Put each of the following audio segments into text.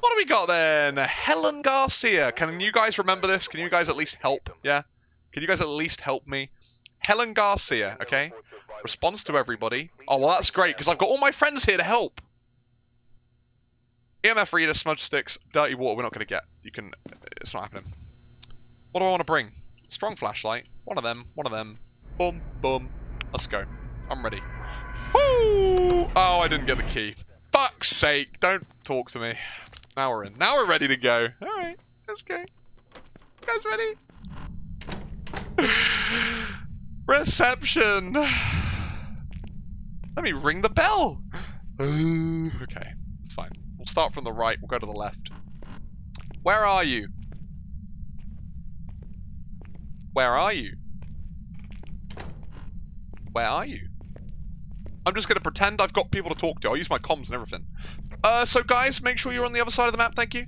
What do we got then? Helen Garcia. Can you guys remember this? Can you guys at least help? Yeah? Can you guys at least help me? Helen Garcia, okay? Response to everybody. Oh, well, that's great, because I've got all my friends here to help. EMF reader, smudge sticks, dirty water, we're not going to get. You can... It's not happening. What do I want to bring? Strong flashlight. One of them. One of them. Boom, boom. Let's go. I'm ready. Woo! Oh, I didn't get the key. Fuck's sake. Don't talk to me. Now we're in. Now we're ready to go. Alright. Let's go. You guys ready? Reception. Let me ring the bell. okay. It's fine. We'll start from the right. We'll go to the left. Where are you? Where are you? Where are you? I'm just going to pretend I've got people to talk to. I'll use my comms and everything. Uh, so guys, make sure you're on the other side of the map, thank you.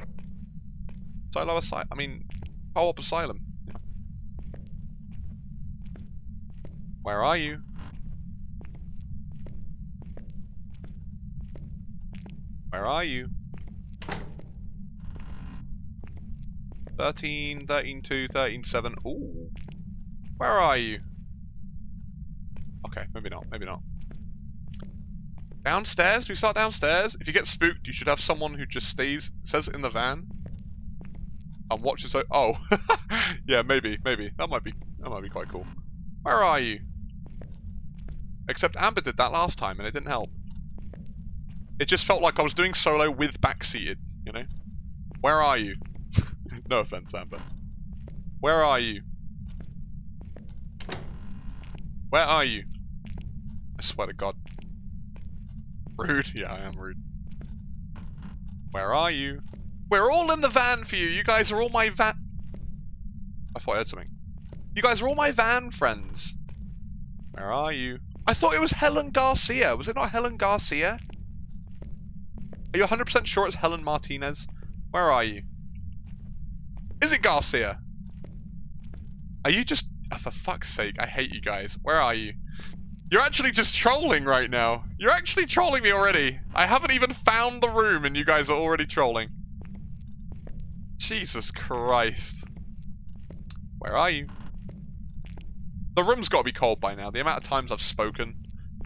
Silo Asylum. I mean, Co-op Asylum. Yeah. Where are you? Where are you? 13, 13, 2, 13, 7. Ooh. Where are you? Okay, maybe not, maybe not. Downstairs? We start downstairs? If you get spooked, you should have someone who just stays, says in the van, and watches. Oh, yeah, maybe, maybe that might be that might be quite cool. Where are you? Except Amber did that last time, and it didn't help. It just felt like I was doing solo with backseated, you know. Where are you? no offense, Amber. Where are you? Where are you? I swear to God. Rude? Yeah, I am rude. Where are you? We're all in the van for you. You guys are all my van... I thought I heard something. You guys are all my van friends. Where are you? I thought it was Helen Garcia. Was it not Helen Garcia? Are you 100% sure it's Helen Martinez? Where are you? Is it Garcia? Are you just... Oh, for fuck's sake, I hate you guys. Where are you? You're actually just trolling right now. You're actually trolling me already. I haven't even found the room and you guys are already trolling. Jesus Christ. Where are you? The room's got to be cold by now. The amount of times I've spoken.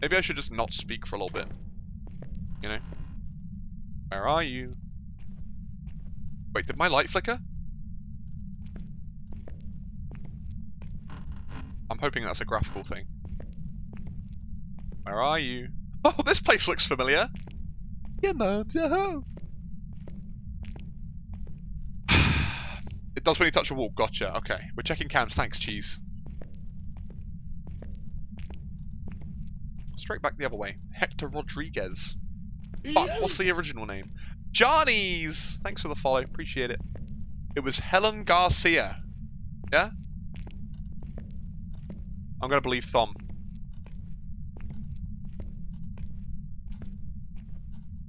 Maybe I should just not speak for a little bit. You know? Where are you? Wait, did my light flicker? I'm hoping that's a graphical thing. Where are you? Oh, this place looks familiar. Yeah, at home. it does when you touch a wall. Gotcha. Okay. We're checking cams. Thanks, cheese. Straight back the other way. Hector Rodriguez. Fuck, what's the original name? Johnny's! Thanks for the follow. Appreciate it. It was Helen Garcia. Yeah? I'm going to believe Thom.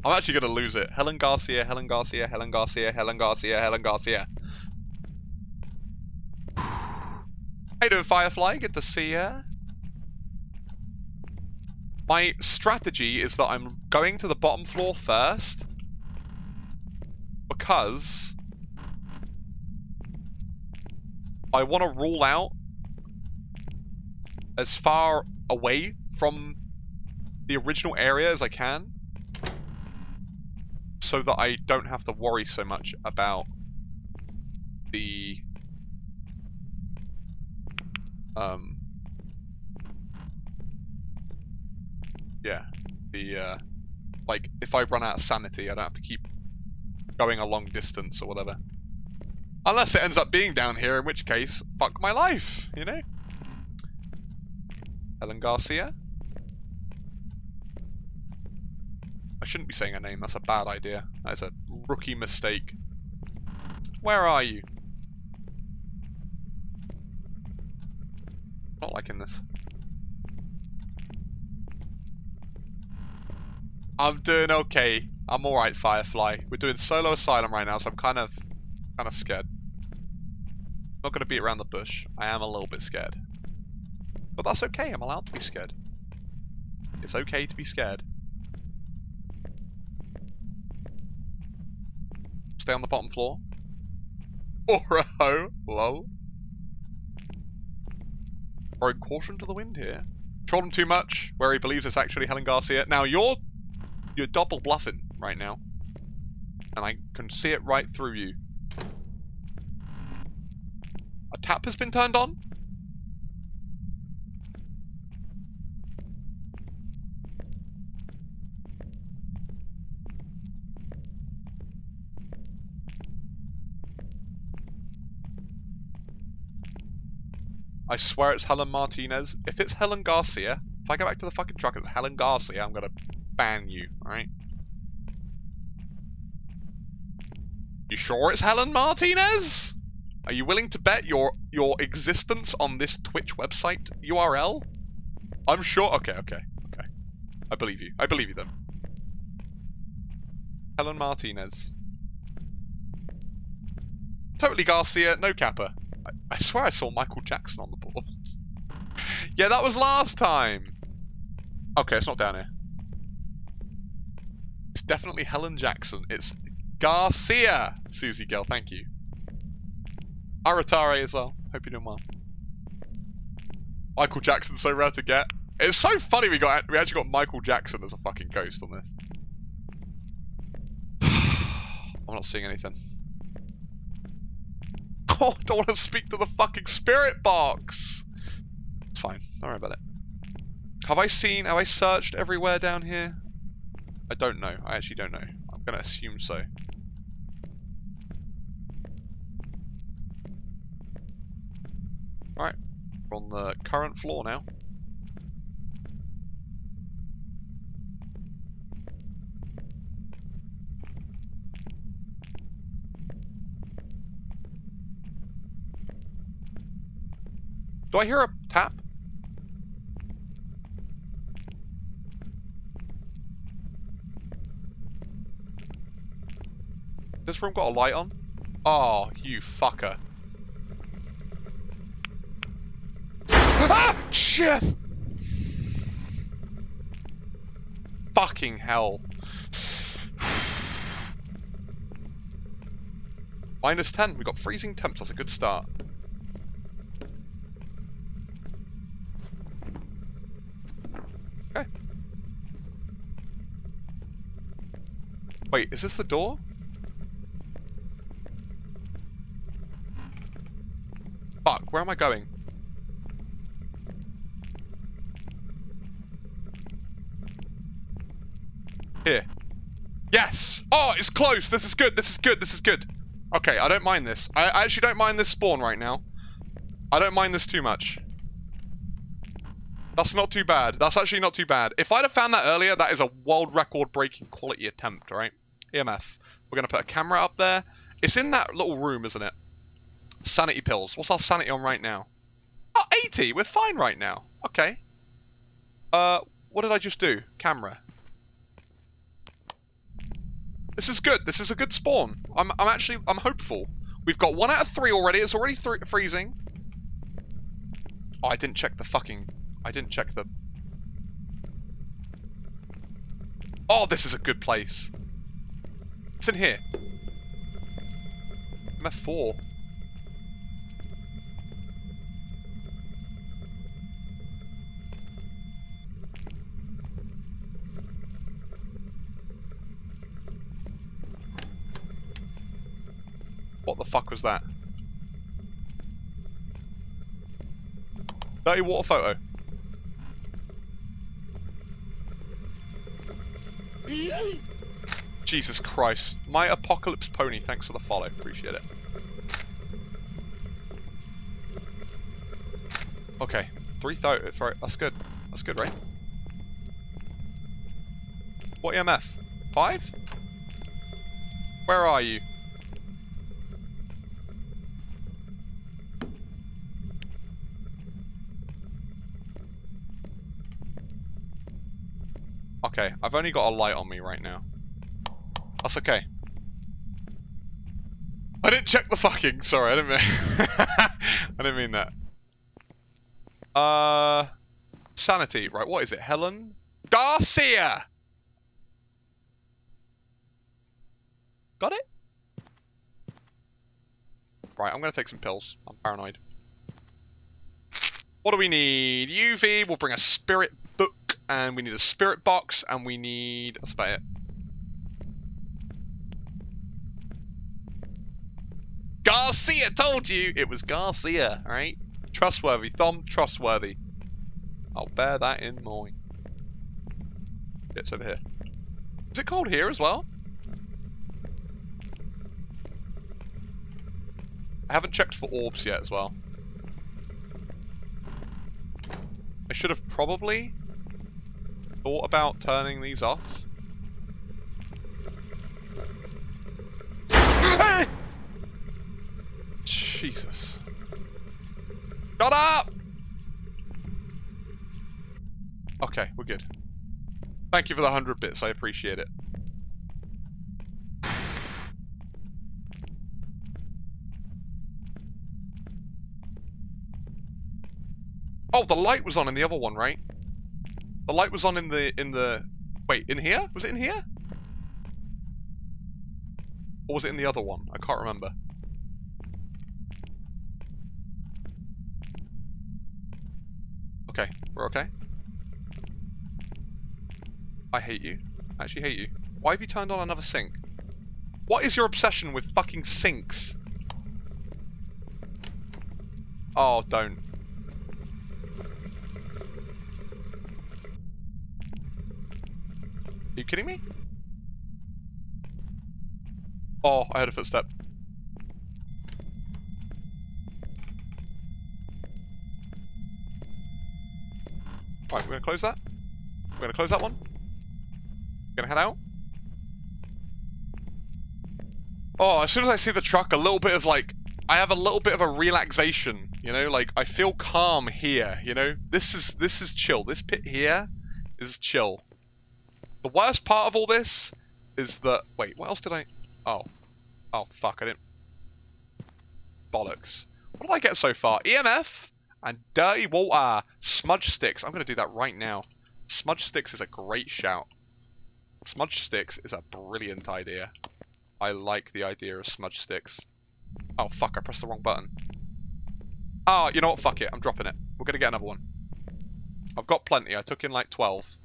I'm actually going to lose it. Helen Garcia, Helen Garcia, Helen Garcia, Helen Garcia, Helen Garcia. How you doing, Firefly? Good to see ya. My strategy is that I'm going to the bottom floor first. Because... I want to rule out as far away from the original area as I can so that I don't have to worry so much about the um yeah the uh like if I run out of sanity I don't have to keep going a long distance or whatever. Unless it ends up being down here in which case fuck my life you know? Helen Garcia I shouldn't be saying her name, that's a bad idea. That is a rookie mistake. Where are you? Not liking this. I'm doing okay. I'm alright, Firefly. We're doing solo asylum right now, so I'm kind of kind of scared. Not gonna beat around the bush. I am a little bit scared. But that's okay, I'm allowed to be scared. It's okay to be scared. Stay on the bottom floor. Or a ho. Lol. Throwing caution to the wind here. Trolled him too much, where he believes it's actually Helen Garcia. Now you're you're double bluffing right now. And I can see it right through you. A tap has been turned on? I swear it's Helen Martinez. If it's Helen Garcia, if I go back to the fucking truck and it's Helen Garcia, I'm gonna ban you, alright? You sure it's Helen Martinez? Are you willing to bet your your existence on this Twitch website URL? I'm sure. Okay, okay, okay. I believe you. I believe you then. Helen Martinez. Totally Garcia, no Kappa. I, swear I saw Michael Jackson on the board. yeah, that was last time. Okay, it's not down here. It's definitely Helen Jackson. It's Garcia, Susie Girl. Thank you. Aratare as well. Hope you're doing well. Michael Jackson so rare to get. It's so funny we got we actually got Michael Jackson as a fucking ghost on this. I'm not seeing anything. Oh, I don't want to speak to the fucking spirit box. It's fine. Don't worry about it. Have I seen, have I searched everywhere down here? I don't know. I actually don't know. I'm going to assume so. Alright. We're on the current floor now. Do I hear a tap? This room got a light on? Oh, you fucker. ah! Shit! Fucking hell. Minus 10. We got freezing temps. That's a good start. Wait, is this the door? Fuck, where am I going? Here. Yes! Oh, it's close! This is good, this is good, this is good. Okay, I don't mind this. I, I actually don't mind this spawn right now. I don't mind this too much. That's not too bad. That's actually not too bad. If I'd have found that earlier, that is a world record breaking quality attempt, right? EMF. We're going to put a camera up there. It's in that little room, isn't it? Sanity pills. What's our sanity on right now? Oh, 80. We're fine right now. Okay. Uh, what did I just do? Camera. This is good. This is a good spawn. I'm, I'm actually, I'm hopeful. We've got one out of three already. It's already freezing. Oh, I didn't check the fucking I didn't check the... Oh, this is a good place. It's in here. EMF 4. What the fuck was that? Dirty water photo. Jesus Christ. My Apocalypse Pony, thanks for the follow. Appreciate it. Okay. 3,000. Uh, right, that's good. That's good, right? What EMF? 5? Where are you? Okay, I've only got a light on me right now. That's okay. I didn't check the fucking. Sorry, I didn't mean. I didn't mean that. Uh, sanity. Right, what is it? Helen Garcia. Got it. Right, I'm to take some pills. I'm paranoid. What do we need? UV, we'll bring a spirit book, and we need a spirit box, and we need... That's about it. Garcia told you it was Garcia, right? Trustworthy. Thom, trustworthy. I'll bear that in mind. It's over here. Is it cold here as well? I haven't checked for orbs yet as well. I should have probably thought about turning these off. Jesus. Shut up! Okay, we're good. Thank you for the 100 bits, I appreciate it. Oh, the light was on in the other one, right? The light was on in the, in the... Wait, in here? Was it in here? Or was it in the other one? I can't remember. Okay, we're okay. I hate you. I actually hate you. Why have you turned on another sink? What is your obsession with fucking sinks? Oh, don't. Are you kidding me? Oh, I heard a footstep. Right, we're gonna close that. We're gonna close that one. We're gonna head out. Oh, as soon as I see the truck, a little bit of like, I have a little bit of a relaxation, you know, like I feel calm here, you know. This is this is chill. This pit here is chill. The worst part of all this is that wait, what else did I? Oh, oh fuck, I didn't. Bollocks. What did I get so far? EMF. And dirty water. Ah, smudge sticks. I'm going to do that right now. Smudge sticks is a great shout. Smudge sticks is a brilliant idea. I like the idea of smudge sticks. Oh, fuck. I pressed the wrong button. Oh, you know what? Fuck it. I'm dropping it. We're going to get another one. I've got plenty. I took in like 12.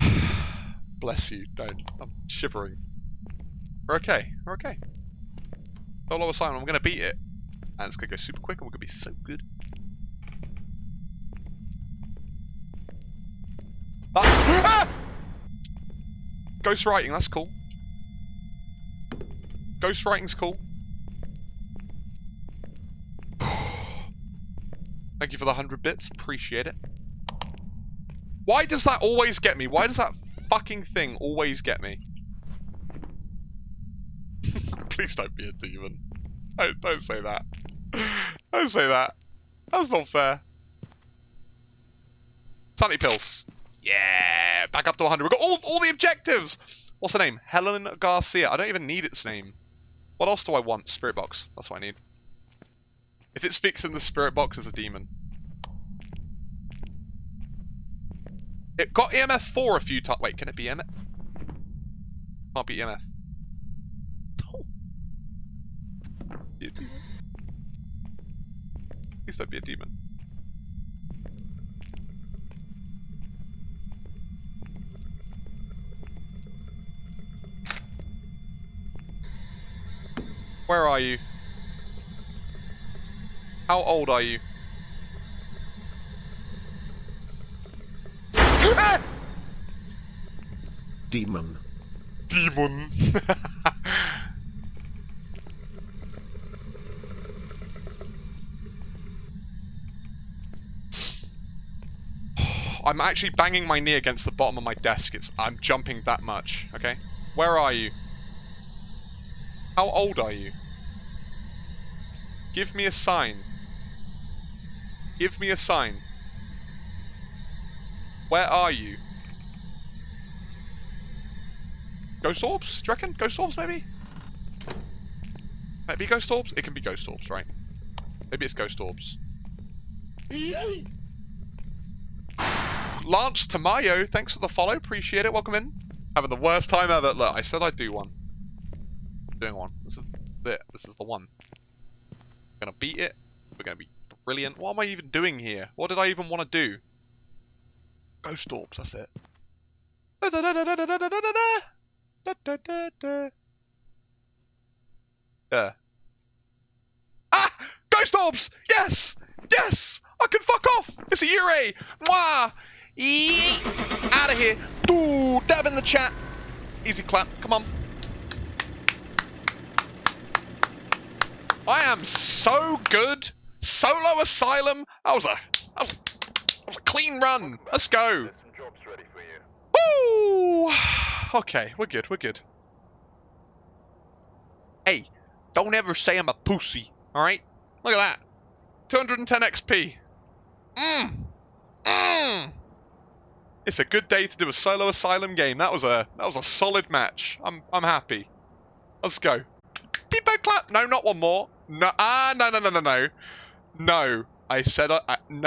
Bless you. Don't. I'm shivering. We're okay. We're okay. Solo assignment. I'm going to beat it. And it's going to go super quick and we're going to be so good. Ah! Ghost writing, that's cool. Ghost writing's cool. Thank you for the 100 bits. Appreciate it. Why does that always get me? Why does that fucking thing always get me? Please don't be a demon. Don't, don't say that. Don't say that. That's not fair. Sunny pills. Yeah, back up to 100. We've got all, all the objectives. What's the name? Helen Garcia. I don't even need its name. What else do I want? Spirit box. That's what I need. If it speaks in the spirit box, it's a demon. It got EMF 4 a few times. Wait, can it be EMF? Can't be EMF. Please don't be a demon. Where are you? How old are you? Demon. Demon. I'm actually banging my knee against the bottom of my desk. It's I'm jumping that much, okay? Where are you? How old are you? Give me a sign. Give me a sign. Where are you? Ghost orbs? Do you reckon? Ghost orbs, maybe? Maybe ghost orbs? It can be ghost orbs, right? Maybe it's ghost orbs. Lance Tamayo, thanks for the follow. Appreciate it. Welcome in. Having the worst time ever. Look, I said I'd do one. doing one. This is it. This is the one. We're gonna beat it. We're gonna be brilliant. What am I even doing here? What did I even want to do? Ghost orbs, that's it. Yeah. Ah! Ghost orbs! Yes! Yes! I can fuck off! It's a Yurei! Mwah! Out of here! Ooh, dab in the chat. Easy clap. Come on. I am so good. Solo Asylum. That was a that was, that was a clean run. Let's go. Woo! Okay, we're good. We're good. Hey, don't ever say I'm a pussy. All right? Look at that. 210 XP. Mmm. Mmm. It's a good day to do a solo asylum game. That was a that was a solid match. I'm I'm happy. Let's go. Bimbo clap. No, not one more. No. Ah, no, no, no, no, no. No. I said I, I no.